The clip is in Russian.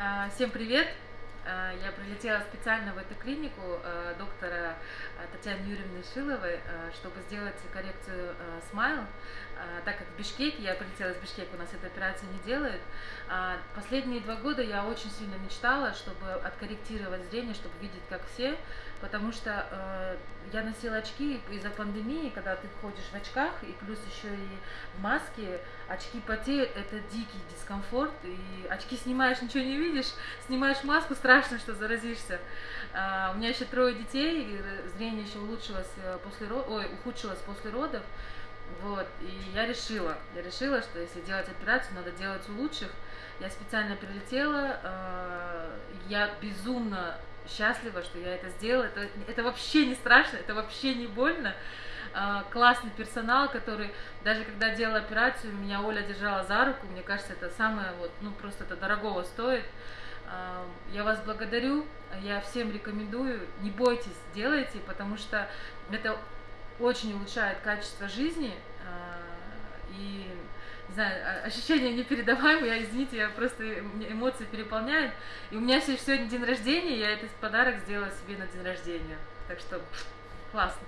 А, всем привет! А, я прилетела специально в эту клинику а, доктора Татьяны Юрьевны Шиловой, чтобы сделать коррекцию смайл. Так как в Бишкеке, я прилетела из Бишкека, у нас эту операцию не делают. Последние два года я очень сильно мечтала, чтобы откорректировать зрение, чтобы видеть как все, потому что э, я носила очки из-за пандемии, когда ты ходишь в очках, и плюс еще и в маске, очки потеют, это дикий дискомфорт, и очки снимаешь, ничего не видишь, снимаешь маску, страшно, что заразишься. Э, у меня еще трое детей, зрение еще улучшилось э, после ой, ухудшилось после родов, вот, и я решила, я решила, что если делать операцию, надо делать у лучших. Я специально прилетела, э, я безумно счастлива, что я это сделала. Это, это вообще не страшно, это вообще не больно. А, классный персонал, который даже когда делала операцию, меня Оля держала за руку. Мне кажется, это самое вот, ну просто это дорогого стоит. А, я вас благодарю, я всем рекомендую, не бойтесь, делайте, потому что это очень улучшает качество жизни. А, и не знаю, ощущения непередаваемые, я, извините, я просто, эмоции переполняют. И у меня сегодня день рождения, я этот подарок сделала себе на день рождения. Так что классно.